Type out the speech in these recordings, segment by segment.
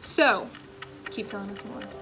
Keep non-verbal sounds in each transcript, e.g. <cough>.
So, keep telling us more.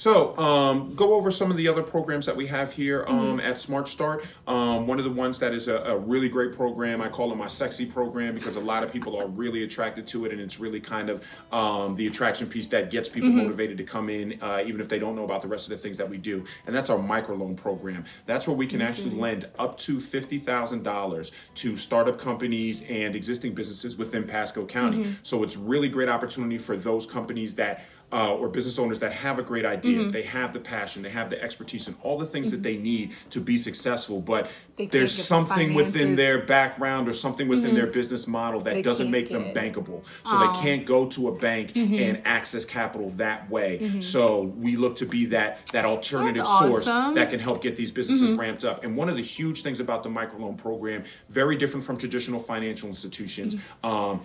So um, go over some of the other programs that we have here um, mm-hmm. at Smart Start. Um, one of the ones that is a, a, really great program, I call it my sexy program because a lot of people are really attracted to it and it's really kind of um, the attraction piece that gets people mm-hmm. motivated to come in uh, even if they don't know about the rest of the things that we do. And that's our microloan program. That's where we can mm-hmm. actually lend up to $50,000 to startup companies and existing businesses within Pasco County. Mm-hmm. So it's really great opportunity for those companies that uh, or business owners that have a great idea, mm-hmm. they have the passion, they have the expertise, and all the things mm-hmm. that they need to be successful. But there's something the within their background or something within mm-hmm. their business model that they doesn't make them bankable. So oh. they can't go to a bank mm-hmm. and access capital that way. Mm-hmm. So we look to be that that alternative source that can help get these businesses mm-hmm. ramped up. And one of the huge things about the microloan program, very different from traditional financial institutions. Um,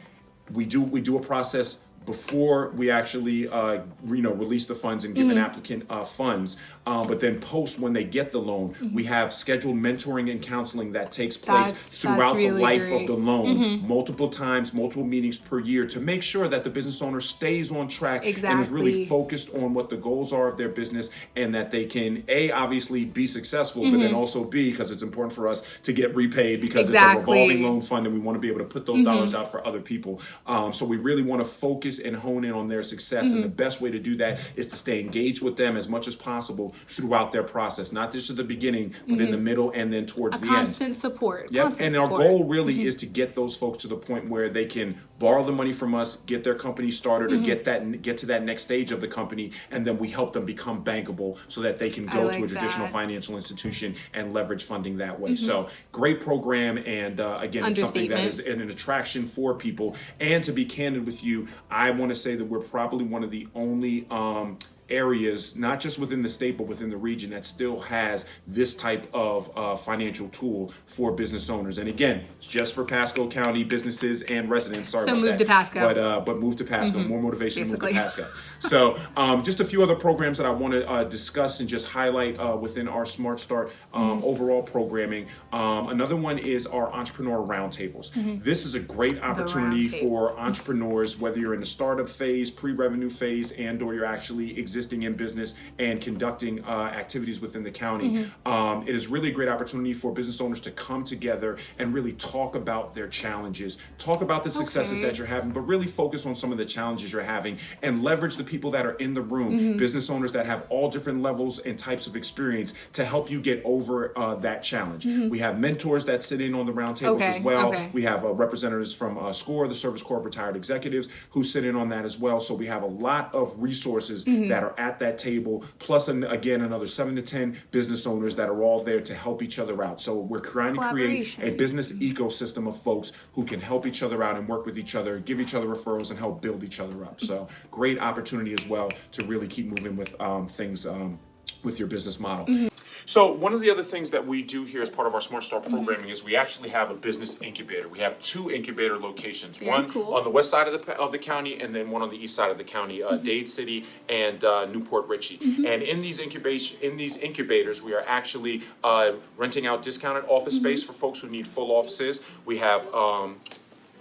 we do we do a process before we actually uh, you know release the funds and give mm-hmm. an applicant uh, funds uh, but then post when they get the loan mm-hmm. we have scheduled mentoring and counseling that takes place that's, throughout that's really the life great. of the loan mm-hmm. multiple times multiple meetings per year to make sure that the business owner stays on track exactly. and is really focused on what the goals are of their business and that they can a obviously be successful but then mm-hmm. also b because it's important for us to get repaid because exactly. it's a revolving loan fund and we want to be able to put those mm-hmm. dollars out for other people um, so we really want to focus focus and hone in on their success. Mm-hmm. And the mm-hmm. best way to do that is to stay engaged with them as much as possible throughout their process, not just at the beginning, but mm-hmm. in the mm-hmm. middle and then towards A the constant end. Constant support. Yep. Constant and support. our goal really mm-hmm. is to get those folks to the point where they can borrow the money from us, get their company started, or get that get to that next stage of the company, and then we help them become bankable so that they can go like to a traditional that. financial institution and leverage funding that way. So great program, and uh, again, something that is an attraction for people. And to be candid with you, I want to say that we're probably one of the only um, areas, not just within the state, but within the region that still has this type of uh, financial tool for business owners. And again, it's just for Pasco County businesses and residents. Sorry so move that. to Pasco. But, uh, but move to Pasco. Mm-hmm. More motivation Basically. to move to Pasco. so um, just a few other programs that I want to uh, discuss and just highlight uh, within our Smart Start um, mm-hmm. overall programming. Um, another one is our Entrepreneur Roundtables. Mm-hmm. This is a great opportunity for entrepreneurs, whether you're in the startup phase, pre-revenue phase, and or you're actually existing existing in business and conducting uh, activities within the county. Mm-hmm. Um, it is really a great opportunity for business owners to come together and really talk about their challenges, talk about the successes okay. that you're having, but really focus on some of the challenges you're having and leverage the people that are in the room, mm-hmm. business owners that have all different levels and types of experience to help you get over uh, that challenge. Mm-hmm. We have mentors that sit in on the roundtables okay. as well. Okay. We have uh, representatives from uh, SCORE, the Service Corps of Retired Executives, who sit in on that as well. So we have a lot of resources mm-hmm. that are at that table, plus an, again another seven to ten business owners that are all there to help each other out. So we're trying to create a business ecosystem of folks who can help each other out and work with each other, give each other referrals, and help build each other up. So great opportunity as well to really keep moving with um, things um, with your business model. Mm-hmm. So one of the other things that we do here as part of our Smart Start mm-hmm. programming mm-hmm. is we actually have a business incubator. We have two incubator locations, Very one cool. on the west side of the of the county and then one on the east side of the county, uh, mm-hmm. Dade City and uh, New Port Richey. Mm-hmm. And in these incubation in these incubators, we are actually uh, renting out discounted office mm-hmm. space for folks who need full offices. We have um,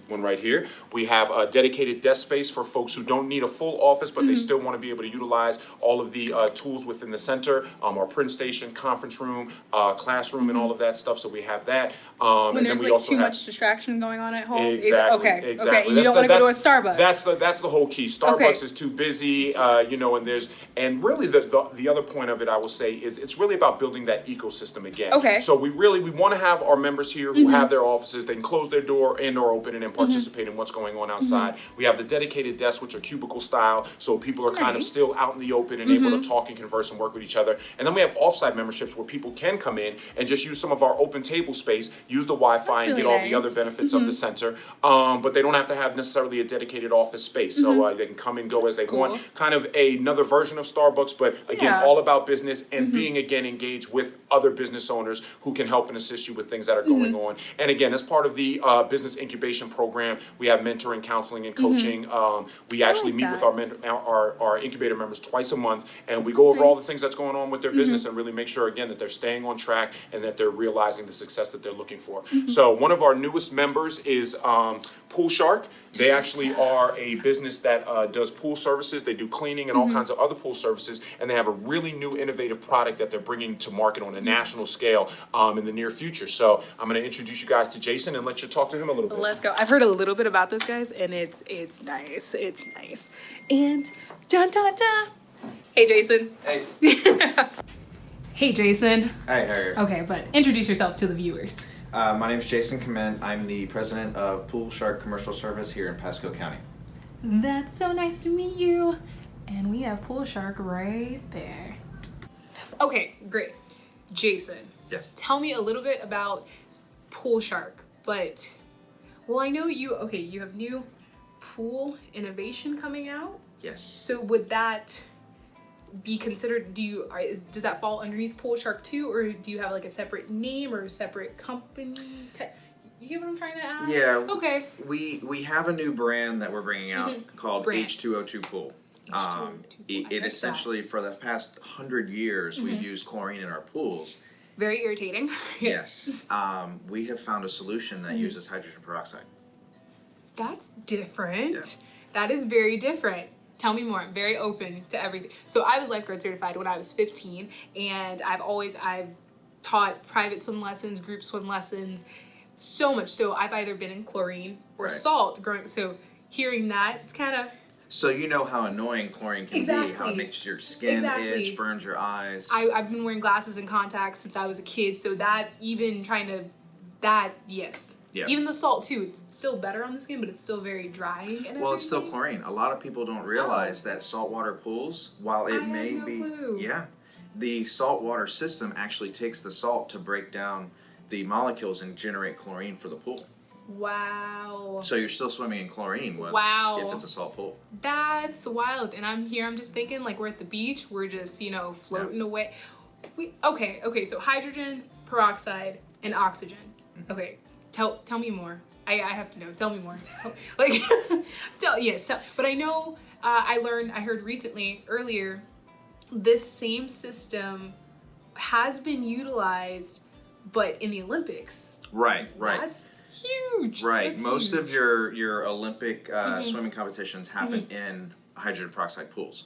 one right here. We have a dedicated desk space for folks who don't need a full office, but mm-hmm. they still want to be able to utilize all of the uh, tools within the center, um, our print station, conference room, uh, classroom, mm-hmm. and all of that stuff. So we have that. Um, when and there's then we like also too have, much distraction going on at home. Exactly. okay. Exactly. Okay. You don't want to go to a Starbucks. That's the that's the whole key. Starbucks okay. is too busy, uh, you know, and there's and really the, the the other point of it I will say is it's really about building that ecosystem again. Okay. So we really we want to have our members here who mm-hmm. have their offices. They can close their door and or open it and participate in what's going on outside. Mm-hmm. We have the dedicated desks, which are cubicle style, so people are nice. kind of still out in the open and mm-hmm. able to mm-hmm. talk and converse and work with each other. And then we have offsite memberships where people can come in and just use some of our open table space, use the Wi-Fi, and get all the other benefits mm-hmm. of the mm-hmm. center. Um, but they don't have to have necessarily a dedicated office space, so mm-hmm. uh, they can come and go as That's they cool. want. Kind of another version of Starbucks, but again, yeah. all about business and being again engaged with other business owners who can help and assist you with things that are going on. And again, as part of the uh, business incubation program. We have mentoring, counseling, and coaching. Mm-hmm. Um, we actually like meet with our, men- our our incubator members twice a month, and we go over all the things that's going on with their Mm-hmm. business and really make sure again that they're staying on track and that they're realizing the success that they're looking for. Mm-hmm. So one of our newest members is um, Pool Shark. They actually are a business that uh, does pool services. They do cleaning and all kinds of other pool services, and they have a really new innovative product that they're bringing to market on a national scale um, in the near future. So I'm going to introduce you guys to Jason and let you talk to him a little bit. Let's go. I've heard a little bit about this, guys, and it's it's nice. It's nice. And dun dun dun. Hey, Jason. Hey. <laughs> Hey, Jason. Hi, how? Okay, but introduce yourself to the viewers. Uh, my name is Jason Clement. I'm the president of Pool Shark Commercial Service here in Pasco County. That's so nice to meet you. And we have Pool Shark right there. Okay, great. Jason, Yes. tell me a little bit about Pool Shark. But, well, I know you, okay, you have new pool innovation coming out. Yes. So would that be considered? Do you are, is, does that fall underneath Pool Shark too, or do you have like a separate name or a separate company? You get what I'm trying to ask? Yeah. Okay. We we have a new brand that we're bringing out called Mm-hmm. Brand. H2O2 Pool. Um, H2O2 Pool. I it, it that. essentially, for the past hundred years, Mm-hmm. we've used chlorine in our pools. Very irritating. <laughs> Yes. um, we have found a solution Mm-hmm. that uses hydrogen peroxide. That's different. That is very different. Tell me more. I'm very open to everything. So I was lifeguard certified when I was 15, and I've always I've taught private swim lessons, group swim lessons, so much. So I've either been in chlorine or Right. salt growing. So hearing that, it's kind of So you know how annoying chlorine can be, how Exactly. it makes your skin Exactly. itch, burns your eyes. I, I've been wearing glasses and contacts since I was a kid. So that even trying to that yes. Yeah. Even the salt too. It's still better on the skin, but it's still very drying. And Well, it's still chlorine. A lot of people don't realize that saltwater pools, while it I may no be, clue. yeah, the saltwater system actually takes the salt to break down the molecules and generate chlorine for the pool. Wow. So you're still swimming in chlorine with, Wow. if it's a salt pool. That's wild. And I'm here, I'm just thinking like we're at the beach, we're just, you know, floating away. We okay, okay, so hydrogen, peroxide, and oxygen. Mm-hmm. Okay. Tell tell me more. I, I have to know. Tell me more. <laughs> <laughs> like <laughs> tell yes, tell but I know uh, I learned I heard recently earlier this same system has been utilized but in the Olympics. Right, right. That's huge. right. That's Most of your your Olympic uh, Mm-hmm. swimming competitions happen in hydrogen peroxide pools.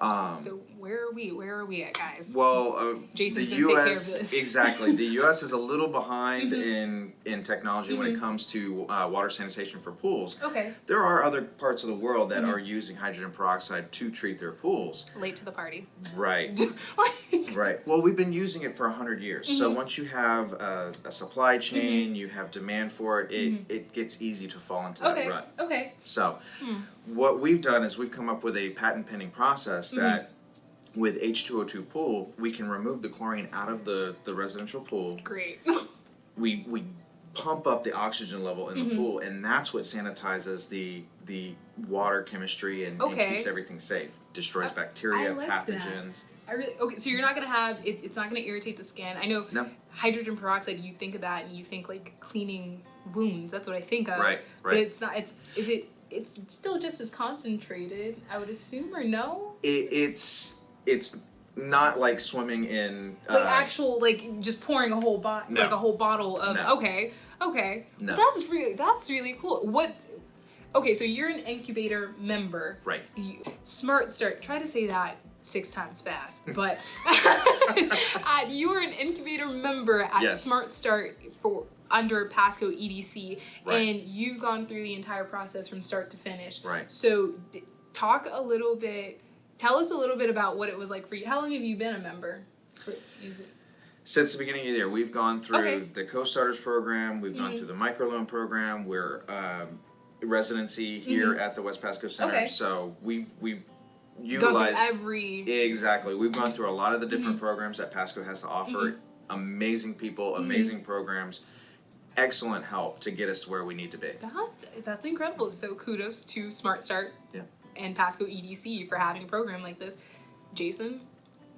That's- um, so where are we? Where are we at, guys? Well, uh, Jason's the gonna take care of U.S. this. exactly. The <laughs> U.S. is a little behind Mm-hmm. in in technology when it comes to uh, water sanitation for pools. Okay. There are other parts of the world Mm-hmm. that are using hydrogen peroxide to treat their pools. Late to the party. Right. <laughs> Like, Right. Well, we've been using it for a hundred years. Mm-hmm. So once you have a, a supply chain, you have demand for it, it, it gets easy to fall into that Mm-hmm. okay. Hmm. rut. Okay. So, what we've done is we've come up with a patent pending process Mm-hmm. that with H2O2 pool, we can remove the chlorine out of the, the residential pool. Great. We we pump up the oxygen level in the mm-hmm. pool, and that's what sanitizes the the water chemistry and, and keeps everything safe. Destroys I- bacteria, I like that. pathogens. I really okay. So you're not gonna have it, it's not gonna irritate the skin. I know No. hydrogen peroxide. You think of that and you think like cleaning wounds. That's what I think of. Right, right. But it's not. It's is it? It's still just as concentrated. I would assume or no. It, it's it's not like swimming in Like uh, actual like just pouring a whole bot No. like a whole bottle of No. okay okay. No. That's really that's really cool. What? Okay, so you're an incubator member. right. You, smart start. Try to say that six times fast. <laughs> But <laughs> uh, you are an incubator member at Yes. Smart Start for under Pasco EDC, Right. and you've gone through the entire process from start to finish. Right. So, talk a little bit. Tell us a little bit about what it was like for you. How long have you been a member? For, is it, Since the beginning of the year, we've gone through Okay. Mm-hmm. the co-starters program. We've gone through the microloan program. We're um, residency here at the West Pasco Center. Mm-hmm. Okay. So we we've utilized every. exactly. We've gone through a lot of the different Mm-hmm. programs that Pasco has to offer. Amazing people, amazing programs, excellent help to get us to where we need to be. That's that's incredible. So kudos to Smart Start Yeah. And Pasco EDC for having a program like this. Jason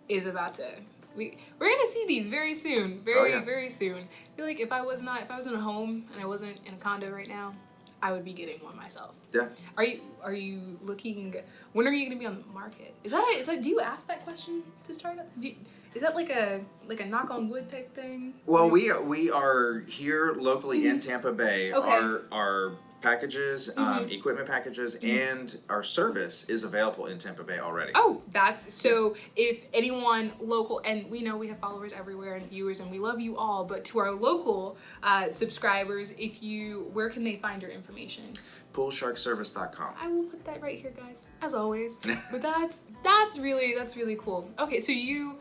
is about to we we're gonna see these very soon. Very, Oh, yeah. very soon. I feel like if I was not if I was in a home and I wasn't in a condo right now, I would be getting one myself. Yeah. Are you are you looking? When are you going to be on the market? Is that a, is that? Do you ask that question to start up? Do you, is that like a like a knock on wood type thing? Well, we we are here locally in Tampa Bay. Mm-hmm. Okay. Our our packages, um, Mhm. equipment packages, Mhm. and our service is available in Tampa Bay already. Oh, that's so. If anyone local, and we know we have followers everywhere and viewers, and we love you all, but to our local uh, subscribers, if you, where can they find your information? Poolsharkservice.com. I will put that right here, guys, as always. <laughs> but that's that's really that's really cool. Okay, so you.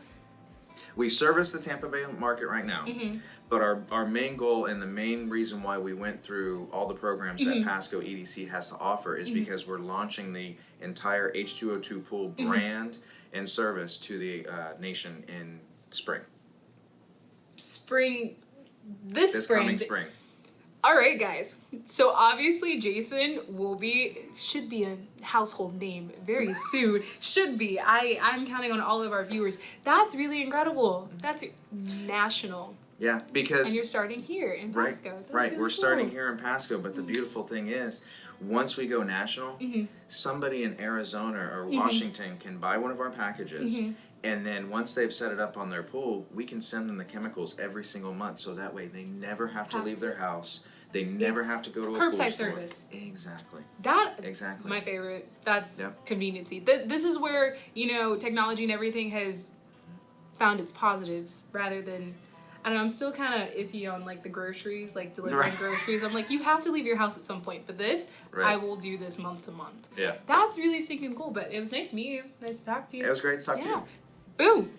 We service the Tampa Bay market right now, mhm. but our, our main goal and the main reason why we went through all the programs Mhm. that Pasco EDC has to offer is Mhm. because we're launching the entire H2O2 pool Mhm. brand and service to the uh, nation in spring. spring, this, This spring. coming spring. All right, guys. So obviously, Jason will be should be a household name very soon. should be. I I'm counting on all of our viewers. That's really incredible. That's national, Yeah, because and you're starting here in Right, Pasco. That's right. really We're starting here in Pasco, but the beautiful thing is, once we go national, Mhm. somebody in Arizona or Mhm. Washington can buy one of our packages, Mhm. and then once they've set it up on their pool, we can send them the chemicals every single month, so that way they never have to Have leave to. their house. They never It's have to go to a curbside service. Exactly. That Exactly. my favorite. That's Yep. conveniency. Th- this is where you know technology and everything has found its positives rather than. I don't know. I'm still kind of iffy on like the groceries, like delivering Right. groceries. I'm like, you have to leave your house at some point. But this, I will do this month to month. Yeah. That's really stinking cool. But it was nice to meet you. Nice to talk to you. It was great to talk to yeah. you. Boom.